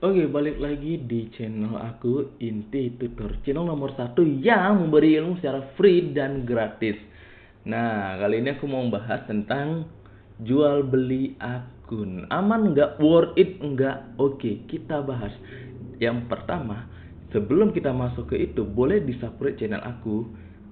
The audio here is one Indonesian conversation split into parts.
Oke, balik lagi di channel aku Inti Tutor, channel nomor satu yang memberi ilmu secara free dan gratis. Nah, kali ini aku mau bahas tentang jual beli akun. Aman nggak? Worth it nggak? Oke, kita bahas. Yang pertama, sebelum kita masuk ke itu, boleh di subscribe channel aku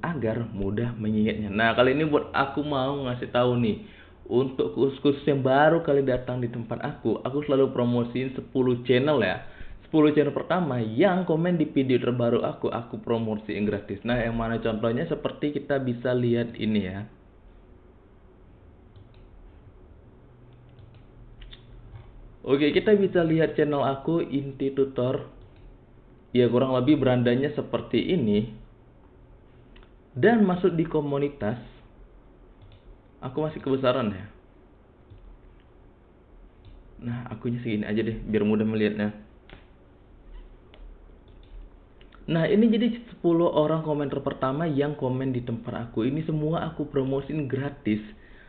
agar mudah mengingatnya. Nah, kali ini buat aku mau ngasih tahu nih untuk khusus yang baru kali datang di tempat aku, aku selalu promosiin 10 channel ya. 10 channel pertama yang komen di video terbaru aku, aku promosiin gratis. Nah, yang mana contohnya seperti kita bisa lihat ini ya. Oke, kita bisa lihat channel aku Inti Tutor. Ya, kurang lebih berandanya seperti ini. Dan masuk di komunitas aku masih kebesaran ya. Nah akunya segini aja deh biar mudah melihatnya. Nah ini jadi 10 orang komentar pertama yang komen di tempat aku. Ini semua aku promosin gratis.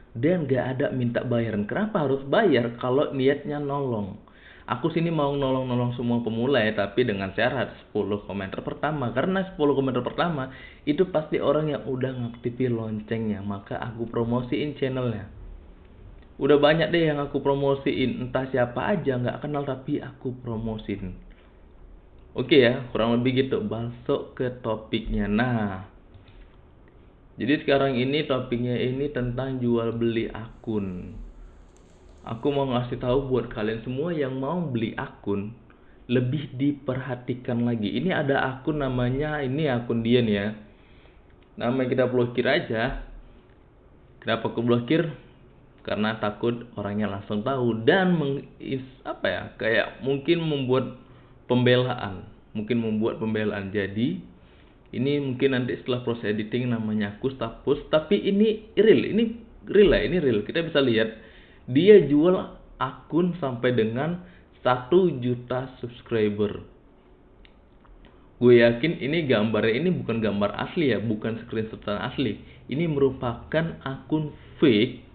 Dan gak ada minta bayaran. Kenapa harus bayar kalau niatnya nolong Aku sini mau nolong-nolong semua pemula ya, tapi dengan syarat 10 komentar pertama. Karena 10 komentar pertama itu pasti orang yang udah ngaktifin loncengnya, maka aku promosiin channelnya. Udah banyak deh yang aku promosiin, entah siapa aja nggak kenal tapi aku promosin. Oke ya, kurang lebih gitu. Masuk ke topiknya. Nah, jadi sekarang ini topiknya ini tentang jual beli akun aku mau ngasih tahu buat kalian semua yang mau beli akun lebih diperhatikan lagi. Ini ada akun namanya ini akun dia nih ya. Nama kita blokir aja. Kenapa aku blokir? Karena takut orangnya langsung tahu dan mengis apa ya? Kayak mungkin membuat pembelaan, mungkin membuat pembelaan. Jadi ini mungkin nanti setelah proses editing namanya aku tapi ini real, ini real lah, ini real. Kita bisa lihat dia jual akun sampai dengan 1 juta subscriber. Gue yakin ini gambarnya ini bukan gambar asli ya bukan screenshot asli. Ini merupakan akun fake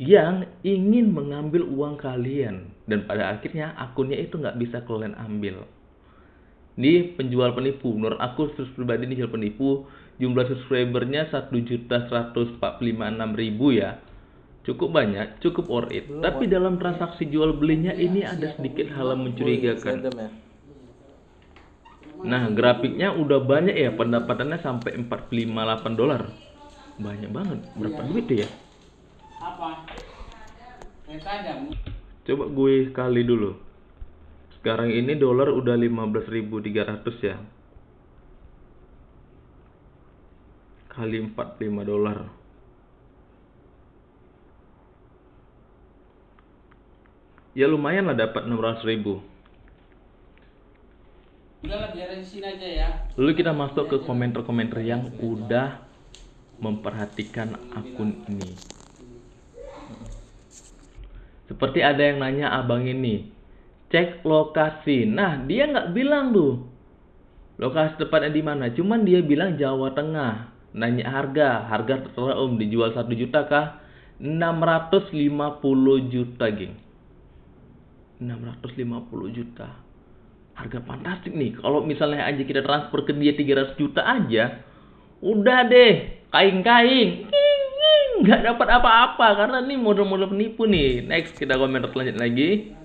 yang ingin mengambil uang kalian. Dan pada akhirnya akunnya itu nggak bisa kalian ambil. Ini penjual penipu. Menurut aku pribadi ini penipu. Jumlah subscribernya 1 juta 146 ribu ya cukup banyak, cukup worth it. Tapi dalam transaksi jual belinya ini ada sedikit hal yang mencurigakan. Nah, grafiknya udah banyak ya, pendapatannya sampai 458 dolar. Banyak banget. Berapa duit ya? Apa? Coba gue kali dulu. Sekarang ini dolar udah 15.300 ya. Kali 45 dolar. Ya lumayan lah dapat 600 ribu biarin sini aja ya. Lalu kita masuk ke komentar-komentar yang udah memperhatikan akun ini. Seperti ada yang nanya abang ini, cek lokasi. Nah dia nggak bilang tuh lokasi tepatnya di mana. Cuman dia bilang Jawa Tengah. Nanya harga, harga terserah om dijual satu juta kah? 650 juta geng. 650 juta. Harga fantastik nih. Kalau misalnya aja kita transfer ke dia 300 juta aja udah deh kain-kain nggak dapat apa-apa karena nih model-model penipu nih. Next kita komentar selanjutnya lagi.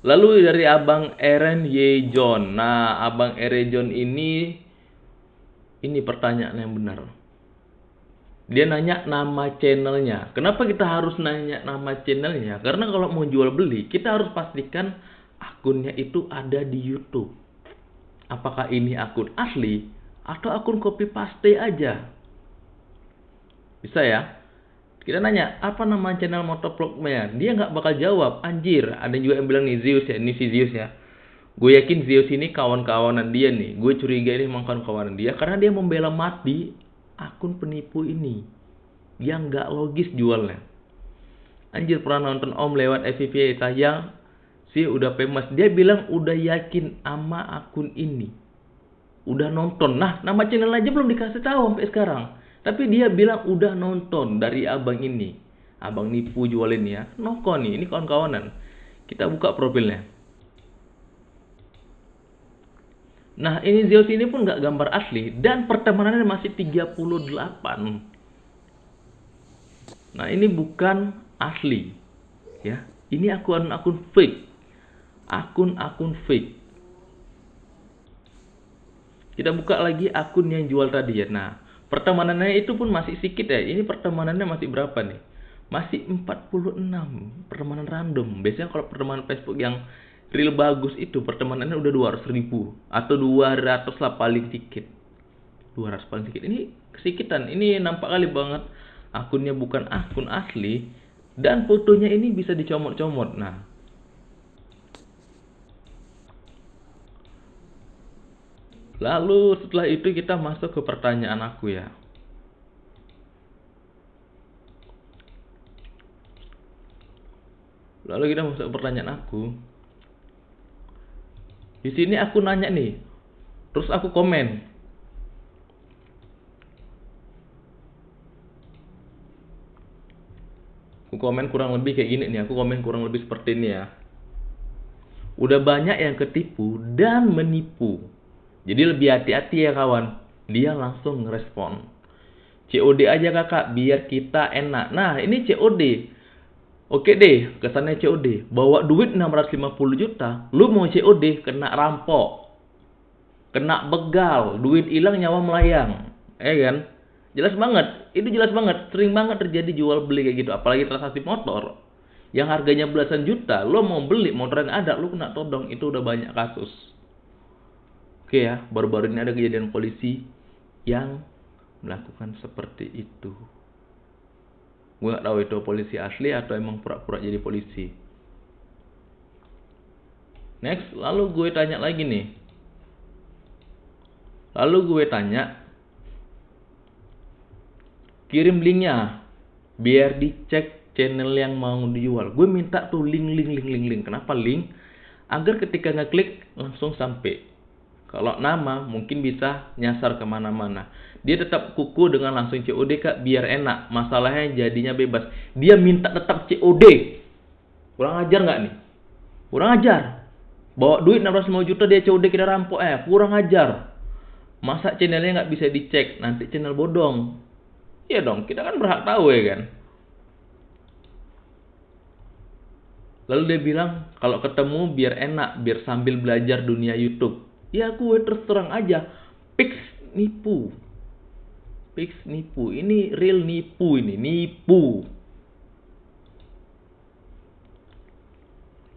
Lalu dari Abang Eren Yejon. Nah, Abang Eren Yejon ini ini pertanyaan yang benar dia nanya nama channelnya. Kenapa kita harus nanya nama channelnya? Karena kalau mau jual beli, kita harus pastikan akunnya itu ada di YouTube. Apakah ini akun asli atau akun copy paste aja? Bisa ya? Kita nanya, apa nama channel motovlognya? Dia nggak bakal jawab. Anjir, ada juga yang bilang nih Zeus ya, ini si Zeus ya. Gue yakin Zeus ini kawan-kawanan dia nih. Gue curiga ini memang kawan-kawanan dia karena dia membela mati akun penipu ini yang gak logis jualnya. Anjir pernah nonton Om lewat FVV tayang sih udah famous. Dia bilang udah yakin ama akun ini. Udah nonton. Nah, nama channel aja belum dikasih tahu sampai sekarang. Tapi dia bilang udah nonton dari abang ini. abang nipu jualin ya noko nih ini kawan-kawanan kita buka profilnya nah ini Zeus ini pun nggak gambar asli dan pertemanannya masih 38 nah ini bukan asli ya. Ini akun-akun fake. Akun-akun fake. Kita buka lagi akun yang jual tadi ya. Nah pertemanannya itu pun masih sedikit ya. Ini pertemanannya masih berapa nih? Masih 46 pertemanan random. Biasanya kalau pertemanan Facebook yang real bagus itu pertemanannya udah 200 ribu atau 200 lah paling sedikit 200 paling sedikit ini kesikitan ini nampak kali banget. Akunnya bukan akun asli dan fotonya ini bisa dicomot-comot. Nah lalu setelah itu kita masuk ke pertanyaan aku ya. Lalu kita masuk ke pertanyaan aku. Di sini aku nanya nih. Terus aku komen. Aku komen kurang lebih kayak gini nih. Aku komen kurang lebih seperti ini ya. Udah banyak yang ketipu dan menipu. Jadi lebih hati-hati ya kawan. Dia langsung ngerespon. COD aja kakak biar kita enak. Nah ini COD Oke deh, kesannya COD. Bawa duit 650 juta, lu mau COD kena rampok. Kena begal, duit hilang nyawa melayang. Eh kan? Jelas banget, itu jelas banget. Sering banget terjadi jual beli kayak gitu, apalagi transaksi motor. Yang harganya belasan juta, lo mau beli motor yang ada, lu kena todong, itu udah banyak kasus. Oke ya, baru-baru ini ada kejadian polisi yang melakukan seperti itu gue gak tahu itu polisi asli atau emang pura-pura jadi polisi. Next lalu gue tanya lagi nih. Lalu gue tanya kirim linknya biar dicek channel yang mau dijual. Gue minta tuh link link link link link. Kenapa link? Agar ketika ngeklik langsung sampai kalau nama mungkin bisa nyasar ke mana-mana. Dia tetap kuku dengan langsung COD kak biar enak. Masalahnya jadinya bebas. Dia minta tetap COD. Kurang ajar nggak nih? Kurang ajar. Bawa duit 650 juta dia COD kita rampok eh. Kurang ajar. Masa channelnya nggak bisa dicek? Nanti channel bodong. Iya dong, kita kan berhak tahu ya kan. Lalu dia bilang kalau ketemu biar enak, biar sambil belajar dunia YouTube. Ya gue terus terang aja, Pix nipu. Pix nipu. Ini real nipu ini, nipu.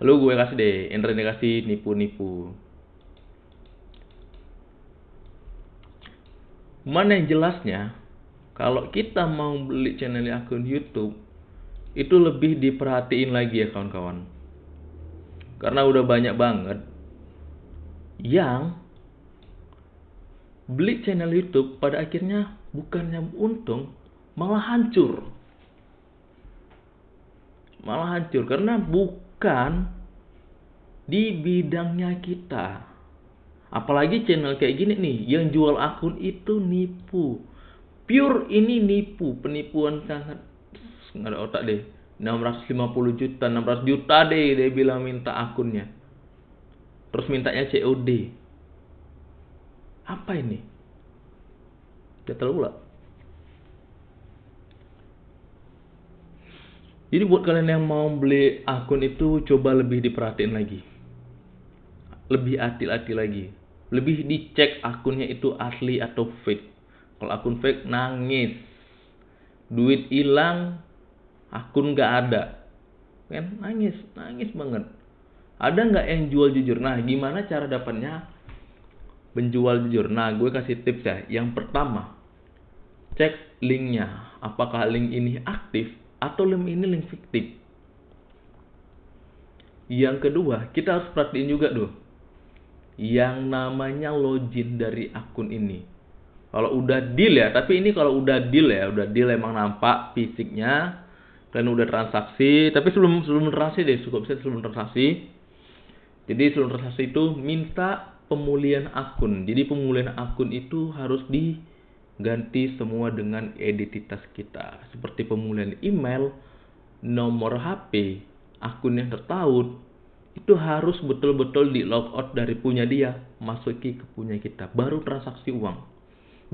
Lalu gue kasih deh, Indra kasih nipu-nipu. Mana yang jelasnya, kalau kita mau beli channel akun YouTube, itu lebih diperhatiin lagi ya kawan-kawan. Karena udah banyak banget yang beli channel YouTube pada akhirnya bukannya untung malah hancur. Malah hancur karena bukan di bidangnya kita. Apalagi channel kayak gini nih yang jual akun itu nipu. Pure ini nipu penipuan sangat. Nggak ada otak deh. 650 juta 600 juta deh dia bilang minta akunnya Terus mintanya COD. Apa ini? Dia terlalu lah. Jadi buat kalian yang mau beli akun itu coba lebih diperhatiin lagi. Lebih hati-hati lagi. Lebih dicek akunnya itu asli atau fake. Kalau akun fake nangis. Duit hilang, akun gak ada. Kan nangis, nangis banget. Ada nggak yang jual jujur? Nah, gimana cara dapatnya menjual jujur? Nah, gue kasih tips ya. Yang pertama, cek linknya. Apakah link ini aktif atau link ini link fiktif? Yang kedua, kita harus perhatiin juga tuh. Yang namanya login dari akun ini. Kalau udah deal ya, tapi ini kalau udah deal ya, udah deal emang nampak fisiknya dan udah transaksi. Tapi sebelum sebelum transaksi deh, cukup bisa sebelum transaksi jadi sebelum transaksi itu minta pemulihan akun. Jadi pemulihan akun itu harus diganti semua dengan identitas kita. Seperti pemulihan email nomor HP akun yang tertaut itu harus betul-betul di logout dari punya dia masuki ke punya kita baru transaksi uang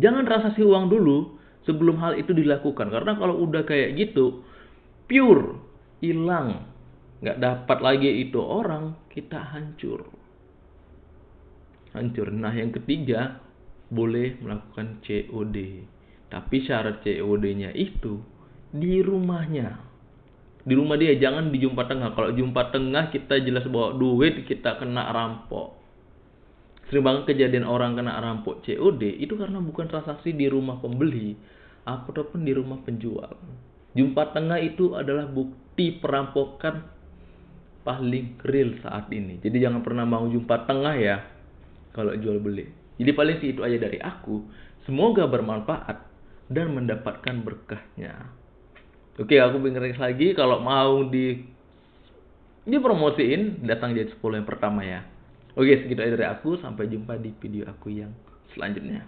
jangan transaksi uang dulu sebelum hal itu dilakukan karena kalau udah kayak gitu pure hilang nggak dapat lagi itu orang kita hancur. Hancur. Nah yang ketiga boleh melakukan COD tapi syarat COD-nya itu di rumahnya. Di rumah dia jangan di jumpa tengah. Kalau jumpa tengah kita jelas bawa duit kita kena rampok. Sering banget kejadian orang kena rampok COD itu karena bukan transaksi di rumah pembeli ataupun di rumah penjual. Jumpa tengah itu adalah bukti perampokan paling real saat ini jadi jangan pernah mau jumpa tengah ya kalau jual beli jadi paling sih itu aja dari aku semoga bermanfaat dan mendapatkan berkahnya Oke, aku pengen lagi kalau mau di dipromosiin datang jadi 10 yang pertama ya. Oke, segitu aja dari aku. Sampai jumpa di video aku yang selanjutnya.